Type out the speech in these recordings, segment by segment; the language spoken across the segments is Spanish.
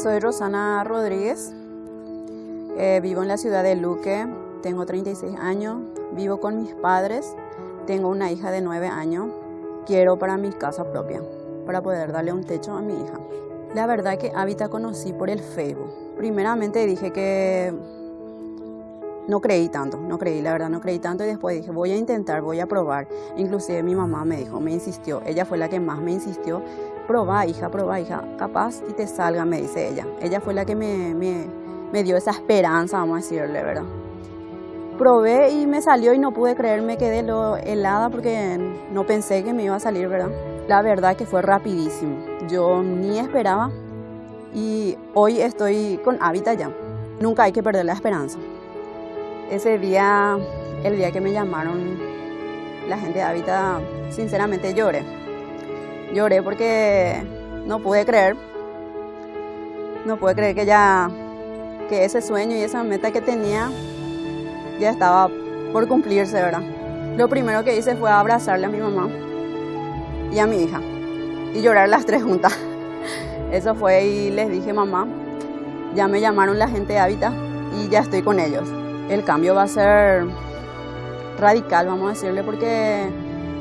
Soy Rosana Rodríguez, eh, vivo en la ciudad de Luque, tengo 36 años, vivo con mis padres, tengo una hija de 9 años, quiero para mi casa propia, para poder darle un techo a mi hija. La verdad que Habita conocí por el Facebook. Primeramente dije que no creí tanto, no creí, la verdad no creí tanto y después dije voy a intentar, voy a probar. Inclusive mi mamá me dijo, me insistió, ella fue la que más me insistió, probá hija, probá hija, capaz y te salga, me dice ella. Ella fue la que me, me, me dio esa esperanza, vamos a decirle, ¿verdad? Probé y me salió y no pude creer, me quedé lo helada porque no pensé que me iba a salir, ¿verdad? La verdad que fue rapidísimo, yo ni esperaba y hoy estoy con Hábitat ya. Nunca hay que perder la esperanza. Ese día, el día que me llamaron la gente de Hábitat, sinceramente lloré. Lloré porque no pude creer. No pude creer que ya, que ese sueño y esa meta que tenía ya estaba por cumplirse, ¿verdad? Lo primero que hice fue abrazarle a mi mamá y a mi hija y llorar las tres juntas. Eso fue y les dije, mamá, ya me llamaron la gente de Hábitat y ya estoy con ellos el cambio va a ser radical, vamos a decirle, porque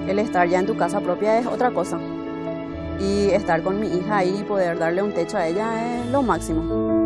el estar ya en tu casa propia es otra cosa. Y estar con mi hija ahí y poder darle un techo a ella es lo máximo.